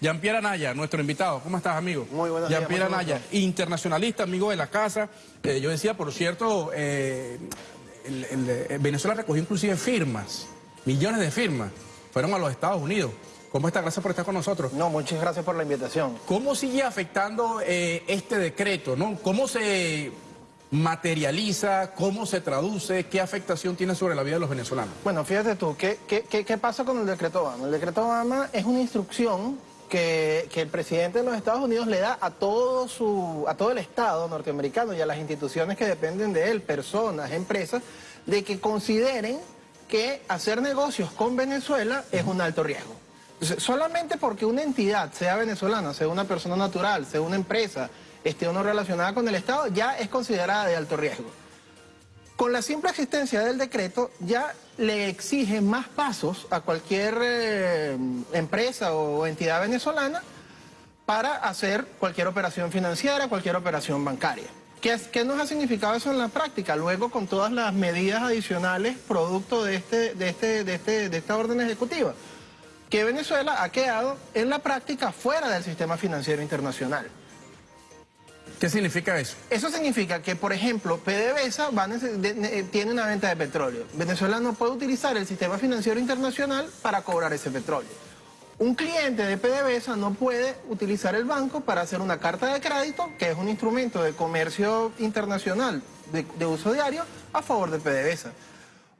Jean-Pierre Anaya, nuestro invitado. ¿Cómo estás, amigo? Muy buenos días, Jean-Pierre Anaya, internacionalista, amigo de la casa. Eh, yo decía, por cierto, eh, el- el- eh, Venezuela recogió inclusive firmas, millones de firmas, fueron a los Estados Unidos. ¿Cómo está? Gracias por estar con nosotros. No, muchas gracias por la invitación. ¿Cómo sigue afectando eh, este decreto? ¿no? ¿Cómo se materializa? ¿Cómo se traduce? ¿Qué afectación tiene sobre la vida de los venezolanos? Bueno, fíjate tú, ¿qué, qué, qué- qué pasa con el decreto Obama? El decreto Obama es una instrucción que, el presidente de los Estados Unidos le da a todo, su, a todo el Estado norteamericano y a las instituciones que dependen de él, personas, empresas, de que consideren que hacer negocios con Venezuela es un alto riesgo. Solamente porque una entidad, sea venezolana, sea una persona natural, sea una empresa, esté o no relacionada con el Estado, ya es considerada de alto riesgo. Con la simple existencia del decreto ya le exige más pasos a cualquier eh, empresa o entidad venezolana para hacer cualquier operación financiera, cualquier operación bancaria. ¿Qué, qué nos ha significado eso en la práctica? Luego con todas las medidas adicionales producto de, este, de, este, de, este, de esta orden ejecutiva, que Venezuela ha quedado en la práctica fuera del sistema financiero internacional. ¿Qué significa eso? Eso significa que, por ejemplo, PDVSA tiene una venta de petróleo. Venezuela no puede utilizar el sistema financiero internacional para cobrar ese petróleo. Un cliente de PDVSA no puede utilizar el banco para hacer una carta de crédito, que es un instrumento de comercio internacional de, de uso diario, a favor de PDVSA.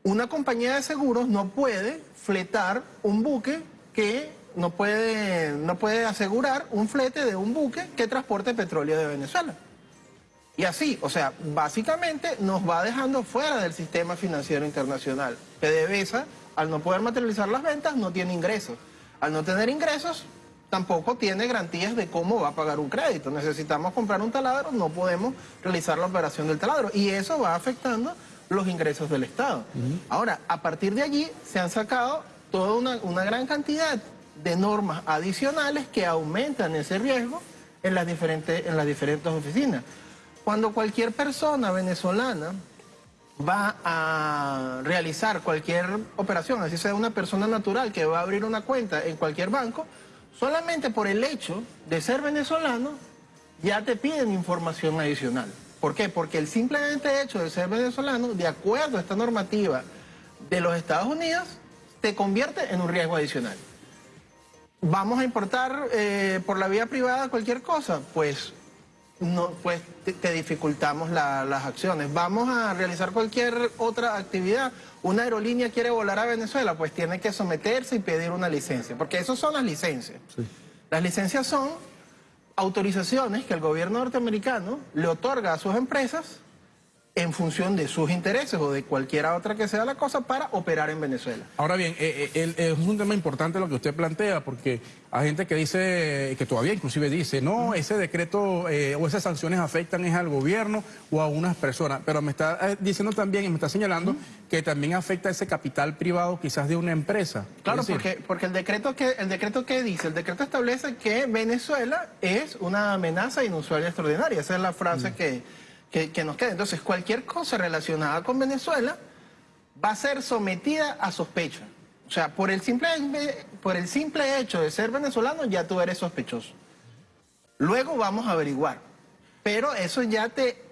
Una compañía de seguros no puede fletar un buque que no puede, no puede asegurar un flete de un buque que transporte petróleo de Venezuela. Y así, o sea, básicamente nos va dejando fuera del sistema financiero internacional. PDVSA, al no poder materializar las ventas, no tiene ingresos. Al no tener ingresos, tampoco tiene garantías de cómo va a pagar un crédito. Necesitamos comprar un taladro, no podemos realizar la operación del taladro. Y eso va afectando los ingresos del Estado. Ahora, a partir de allí se han sacado toda una, una gran cantidad de normas adicionales que aumentan ese riesgo en las diferentes, en las diferentes oficinas. Cuando cualquier persona venezolana va a realizar cualquier operación, así sea una persona natural que va a abrir una cuenta en cualquier banco, solamente por el hecho de ser venezolano, ya te piden información adicional. ¿Por qué? Porque el simplemente hecho de ser venezolano, de acuerdo a esta normativa de los Estados Unidos, te convierte en un riesgo adicional. ¿Vamos a importar eh, por la vía privada cualquier cosa? Pues no, pues te, te dificultamos la- las acciones. Vamos a realizar cualquier otra actividad. Una aerolínea quiere volar a Venezuela, pues tiene que someterse y pedir una licencia, porque esas son las licencias. Las licencias son autorizaciones que el gobierno norteamericano le otorga a sus empresas en función de sus intereses o de cualquiera otra que sea la cosa para operar en Venezuela. Ahora bien, eh, eh, el- es un tema importante lo que usted plantea, porque hay gente que dice, que todavía inclusive dice, no, ese decreto eh, o esas sanciones afectan es al gobierno o a unas personas, pero me está eh, diciendo también y me está señalando que también afecta ese capital privado quizás de una empresa. Claro, porque, porque el decreto que el decreto que dice, el decreto establece que Venezuela es una amenaza inusual y extraordinaria. Esa es la frase que, que, nos queda. Entonces, cualquier cosa relacionada con Venezuela va a ser sometida a sospecha. O sea, por el simple, por el simple hecho de ser venezolano, ya tú eres sospechoso. Luego vamos a averiguar. Pero eso ya te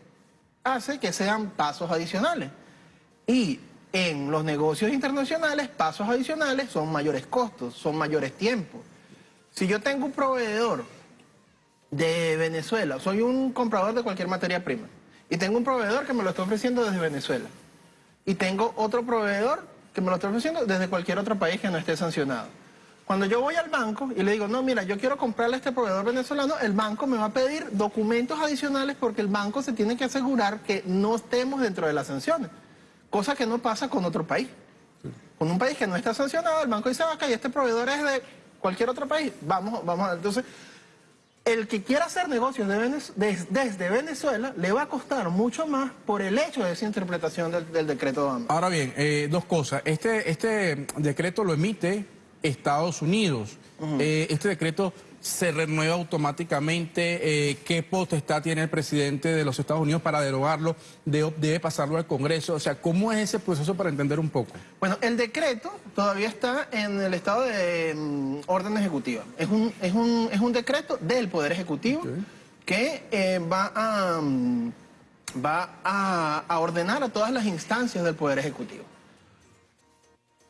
hace que sean pasos adicionales. Y en los negocios internacionales, pasos adicionales son mayores costos, son mayores tiempos. Si yo tengo un proveedor de Venezuela, soy un comprador de cualquier materia prima, y tengo un proveedor que me lo está ofreciendo desde Venezuela, y tengo otro proveedor que me lo está ofreciendo desde cualquier otro país que no esté sancionado. Cuando yo voy al banco y le digo, no, mira, yo quiero comprarle a este proveedor venezolano, el banco me va a pedir documentos adicionales porque el banco se tiene que asegurar que no estemos dentro de las sanciones, cosa que no pasa con otro país. Con un país que no está sancionado, el banco dice, y este proveedor es de cualquier otro país, vamos, vamos. Entonces, el que quiera hacer negocios de Venez- des- desde Venezuela le va a costar mucho más por el hecho de esa interpretación del, del decreto Obama. Ahora bien, eh, dos cosas. Este, este decreto lo emite Estados Unidos. Eh, este decreto se renueva automáticamente. Eh, ¿Qué potestad tiene el presidente de los Estados Unidos para derogarlo? De- ¿Debe pasarlo al Congreso? O sea, ¿cómo es ese proceso para entender un poco? Bueno, el decreto todavía está en el estado de mm, orden ejecutiva. Es un, es, un, es un decreto del Poder Ejecutivo que eh, va, a, mm, va a, a ordenar a todas las instancias del Poder Ejecutivo.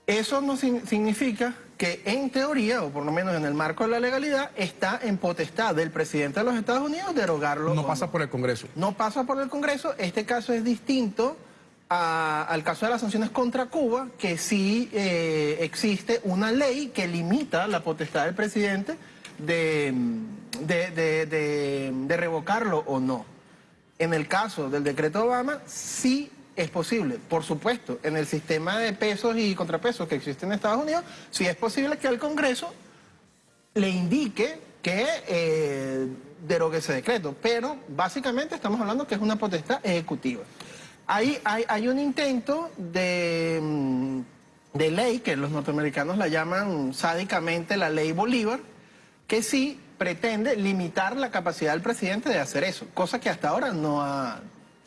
Eso no significa que en teoría, o por lo menos en el marco de la legalidad, está en potestad del presidente de los Estados Unidos derogarlo. No pasa por el Congreso. no pasa por el Congreso. Este caso es distinto a- al caso de las sanciones contra Cuba, que sí eh, existe una ley que limita la potestad del presidente de, de- de- de- de revocarlo o no. En el caso del decreto Obama, sí es posible. Por supuesto, en el sistema de pesos y contrapesos que existe en Estados Unidos, sí es posible que el Congreso le indique que eh, derogue ese decreto, pero básicamente estamos hablando que es una potestad ejecutiva. Hay, hay un intento de, mm, de ley, que los norteamericanos la llaman sádicamente la ley Bolívar, que sí pretende limitar la capacidad del presidente de hacer eso, cosa que hasta ahora no, ha-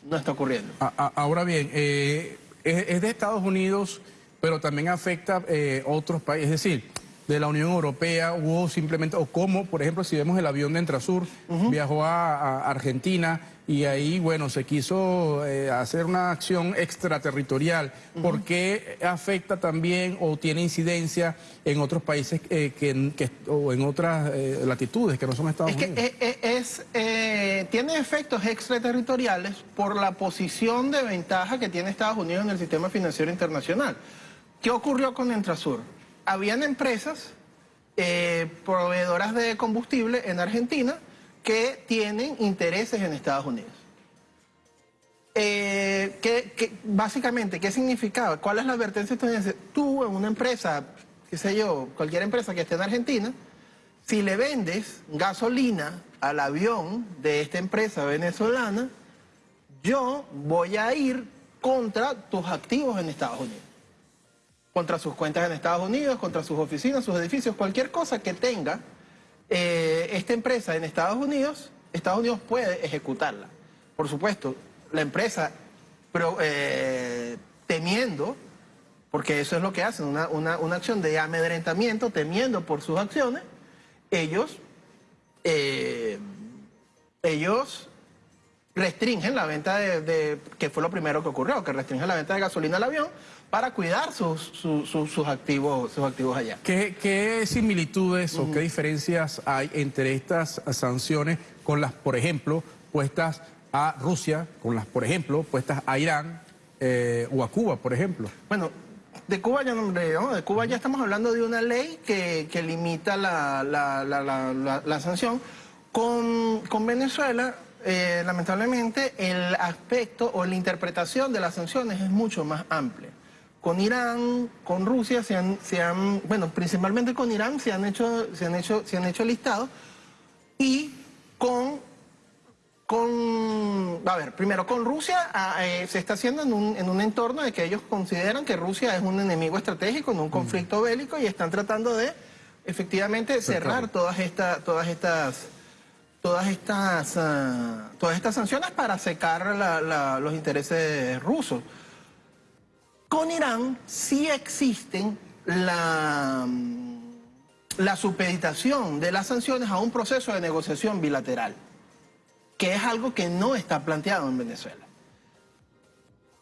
no está ocurriendo. A- a- ahora bien, eh, es, es de Estados Unidos, pero también afecta eh, otros países, es decir, de la Unión Europea, hubo simplemente, o como, por ejemplo, si vemos el avión de Entrasur, viajó a, a Argentina y ahí, bueno, se quiso eh, hacer una acción extraterritorial. ¿Por qué afecta también o tiene incidencia en otros países eh, que, que- o en otras eh, latitudes que no son Estados Es que Unidos? eh, es, tiene efectos extraterritoriales por la posición de ventaja que tiene Estados Unidos en el sistema financiero internacional. ¿Qué ocurrió con Entrasur? Habían empresas eh, proveedoras de combustible en Argentina que tienen intereses en Estados Unidos. Eh, ¿qué- qué- básicamente, ¿qué significaba? ¿Cuál es la advertencia estadounidense? Tú en una empresa, qué sé yo, cualquier empresa que esté en Argentina, si le vendes gasolina al avión de esta empresa venezolana, yo voy a ir contra tus activos en Estados Unidos. Contra sus cuentas en Estados Unidos, contra sus oficinas, sus edificios, cualquier cosa que tenga eh, esta empresa en Estados Unidos, Estados Unidos puede ejecutarla. Por supuesto, la empresa eh, temiendo, porque eso es lo que hacen, una, una- una acción de amedrentamiento, temiendo por sus acciones, ellos, eh, ellos restringen la venta de, de- que fue lo primero que ocurrió, que restringen la venta de gasolina al avión para cuidar sus, sus- sus- sus activos, sus activos allá. ¿Qué, qué similitudes o qué diferencias hay entre estas sanciones con las, por ejemplo, puestas a Rusia, con las, por ejemplo, puestas a Irán eh, o a Cuba, por ejemplo? Bueno, de Cuba ya no, de, ¿no? de Cuba ya estamos hablando de una ley que, que limita la, la- la- la- la- la sanción. Con, con Venezuela, eh, lamentablemente, el aspecto o la interpretación de las sanciones es mucho más amplia. Con Irán, con Rusia, se han, se han- bueno, principalmente con Irán se han hecho, se han hecho, se han hecho listados y con con, a ver, primero con Rusia ah, eh, se está haciendo en un, en un entorno de que ellos consideran que Rusia es un enemigo estratégico en un conflicto bélico y están tratando de efectivamente cerrar todas estas, todas estas, todas estas, ah, todas estas sanciones para secar la- la- los intereses rusos. Con Irán sí existen la, mm, la supeditación de las sanciones a un proceso de negociación bilateral que es algo que no está planteado en Venezuela.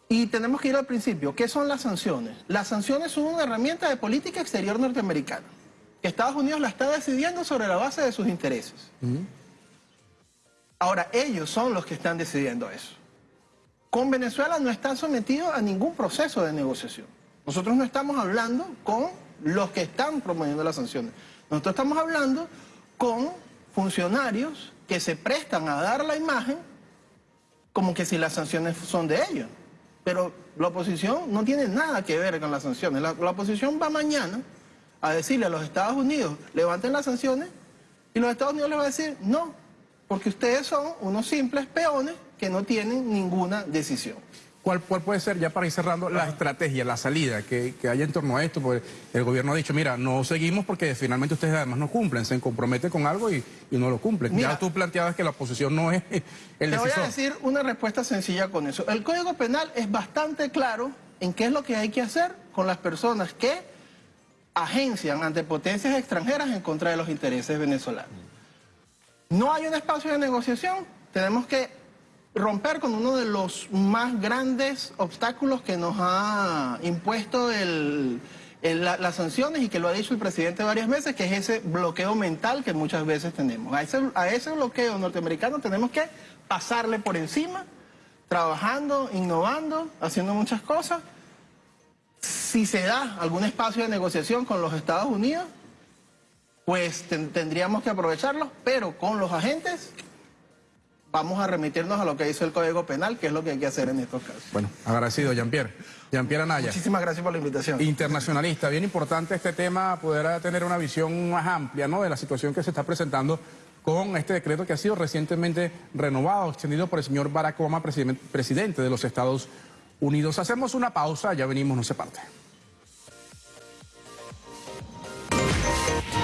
Y tenemos que ir al principio. ¿Qué son las sanciones? Las sanciones son una herramienta de política exterior norteamericana. Estados Unidos la está decidiendo sobre la base de sus intereses. Ahora, ellos son los que están decidiendo eso. Con Venezuela no están sometidos a ningún proceso de negociación. Nosotros no estamos hablando con los que están promoviendo las sanciones. Nosotros estamos hablando con funcionarios que se prestan a dar la imagen como que si las sanciones son de ellos. Pero la oposición no tiene nada que ver con las sanciones. La, oposición va mañana a decirle a los Estados Unidos, levanten las sanciones, y los Estados Unidos les va a decir, no, porque ustedes son unos simples peones que no tienen ninguna decisión. ¿Cuál, ¿Cuál puede ser, ya para ir cerrando, la estrategia, la salida que, que haya en torno a esto? Porque el gobierno ha dicho, mira, no seguimos porque finalmente ustedes además no cumplen, se comprometen con algo y, y no lo cumplen. Mira, ya tú planteabas que la oposición no es el Te voy a decir una respuesta sencilla con eso. El Código Penal es bastante claro en qué es lo que hay que hacer con las personas que agencian ante potencias extranjeras en contra de los intereses venezolanos. No hay un espacio de negociación, tenemos que romper con uno de los más grandes obstáculos que nos ha impuesto el- el- la- las sanciones y que lo ha dicho el presidente varias veces, que es ese bloqueo mental que muchas veces tenemos. A ese, a ese bloqueo norteamericano tenemos que pasarle por encima, trabajando, innovando, haciendo muchas cosas. Si se da algún espacio de negociación con los Estados Unidos, pues ten- tendríamos que aprovecharlo, pero con los agentes vamos a remitirnos a lo que dice el Código Penal, que es lo que hay que hacer en estos casos. Bueno, agradecido, Jean-Pierre. Jean-Pierre Anaya. Muchísimas gracias por la invitación. internacionalista. Bien importante este tema, poder tener una visión más amplia ¿no? de la situación que se está presentando con este decreto que ha sido recientemente renovado, extendido por el señor Barack Obama, presidente presidente de los Estados Unidos. Hacemos una pausa, ya venimos, no se parte.